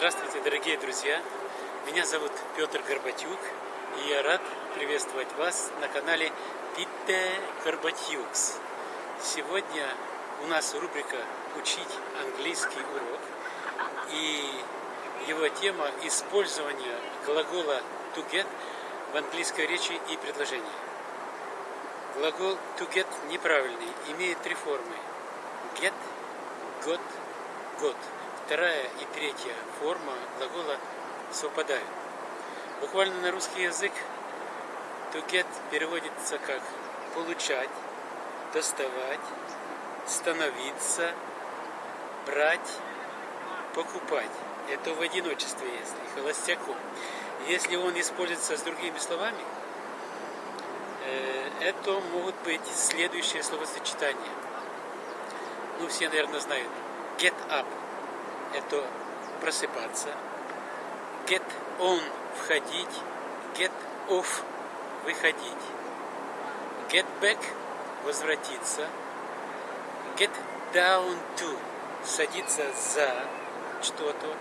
Здравствуйте, дорогие друзья! Меня зовут Петр Горбатюк, и я рад приветствовать вас на канале Питте Горбатюкс. Сегодня у нас рубрика «Учить английский урок», и его тема – использование глагола to get в английской речи и предложении. Глагол to get неправильный, имеет три формы – get, got, got – вторая и третья форма глагола совпадают. Буквально на русский язык to get переводится как получать, доставать, становиться, брать, покупать. Это в одиночестве, если холостяку. Если он используется с другими словами, э, это могут быть следующие словосочетания. Ну, все, наверное, знают. Get up это просыпаться. Get on – входить. Get off – выходить. Get back – возвратиться. Get down to – садиться за что-то.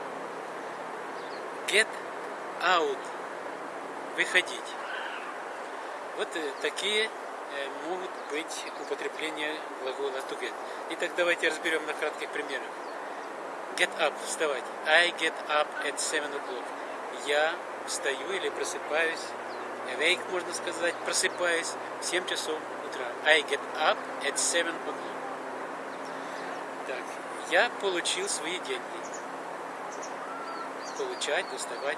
Get out – выходить. Вот э, такие э, могут быть употребления глагола to get. Итак, давайте разберем на кратких примерах. Get up, вставать. I get up at 7 o'clock. Я встаю или просыпаюсь. Awake, можно сказать, просыпаюсь в 7 часов утра. I get up at 7 o'clock. Так, я получил свои деньги. Получать, доставать.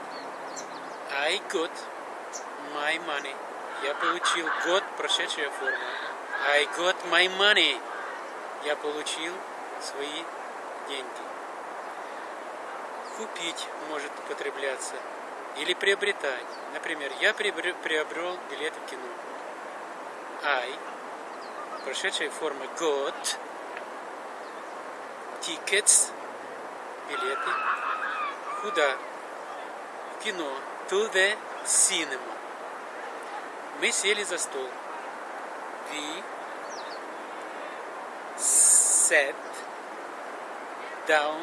I got my money. Я получил got, прошедшая форма. I got my money. Я получил свои деньги купить может употребляться или приобретать. Например, я приобрел билет в кино. I, прошедшая форма got, tickets, билеты. Куда? В кино. To the cinema. Мы сели за стол. We sat down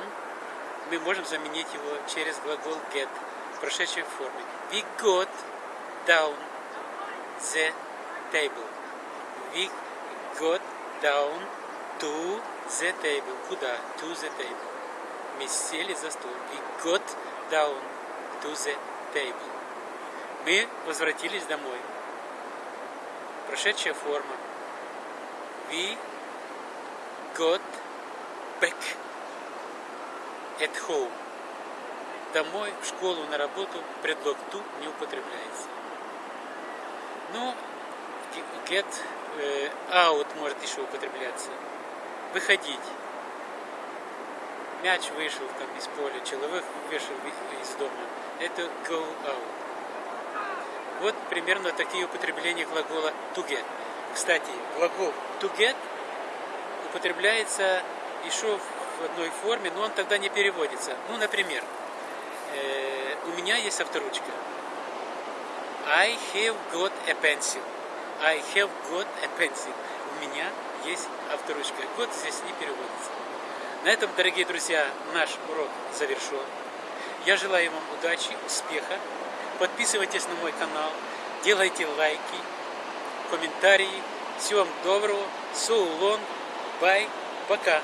мы можем заменить его через глагол get в прошедшей форме. We got down the table. We got down to the table. Куда? To the table. Мы сели за стол. We got down to the table. Мы возвратились домой. Прошедшая форма. We got at home. Домой, в школу, на работу предлог to не употребляется. Ну, get э, out может еще употребляться. Выходить. Мяч вышел там из поля, человек вышел из дома. Это go out. Вот примерно такие употребления глагола to get. Кстати, глагол to get употребляется еще в одной форме, но он тогда не переводится. Ну, например, э, у меня есть авторучка. I have got a pencil. I have got a pencil. У меня есть авторучка. Год здесь не переводится. На этом, дорогие друзья, наш урок завершен. Я желаю вам удачи, успеха. Подписывайтесь на мой канал, делайте лайки, комментарии. Всего вам доброго. So long. Bye. Пока.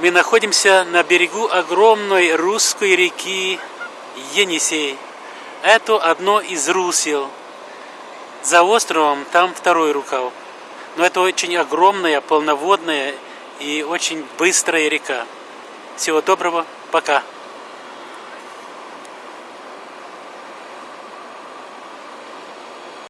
Мы находимся на берегу огромной русской реки Енисей. Это одно из русел. За островом там второй рукав. Но это очень огромная, полноводная и очень быстрая река. Всего доброго, пока.